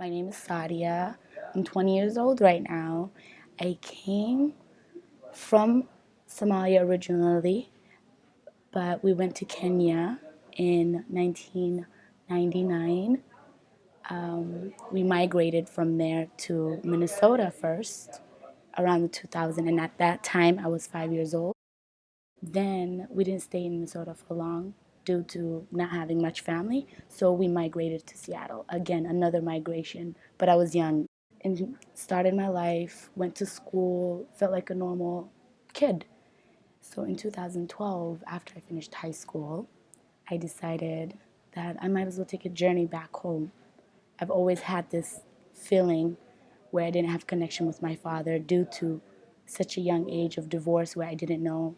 My name is Sadia. I'm 20 years old right now. I came from Somalia originally, but we went to Kenya in 1999. Um, we migrated from there to Minnesota first around 2000, and at that time I was five years old. Then we didn't stay in Minnesota for long due to not having much family, so we migrated to Seattle. Again, another migration, but I was young and started my life, went to school, felt like a normal kid. So in 2012, after I finished high school, I decided that I might as well take a journey back home. I've always had this feeling where I didn't have connection with my father due to such a young age of divorce where I didn't know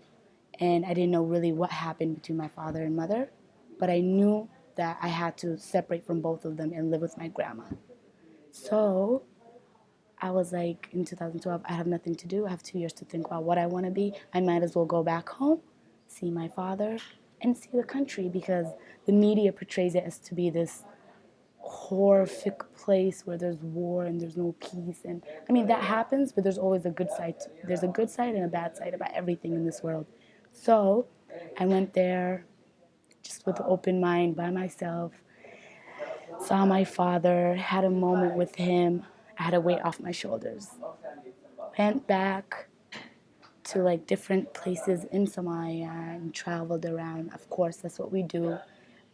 and I didn't know really what happened between my father and mother, but I knew that I had to separate from both of them and live with my grandma. So I was like, in 2012, I have nothing to do. I have two years to think about what I want to be. I might as well go back home, see my father, and see the country because the media portrays it as to be this horrific place where there's war and there's no peace and I mean that happens but there's always a good side there's a good side and a bad side about everything in this world so I went there just with an open mind by myself, saw my father, had a moment with him, I had a weight off my shoulders. Went back to like different places in Somalia and traveled around. Of course, that's what we do.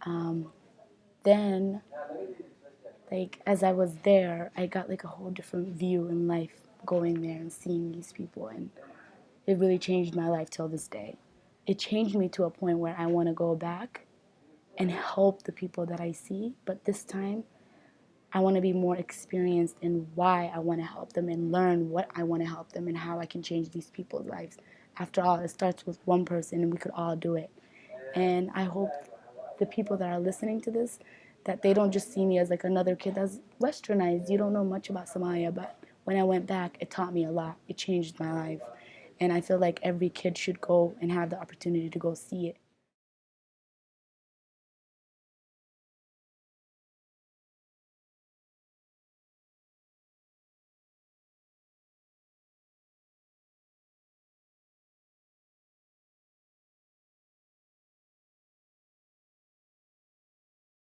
Um, then, like as I was there, I got like a whole different view in life going there and seeing these people, and it really changed my life till this day it changed me to a point where I want to go back and help the people that I see. But this time, I want to be more experienced in why I want to help them and learn what I want to help them and how I can change these people's lives. After all, it starts with one person and we could all do it. And I hope the people that are listening to this, that they don't just see me as like another kid that's westernized. You don't know much about Somalia, but when I went back, it taught me a lot. It changed my life. And I feel like every kid should go and have the opportunity to go see it.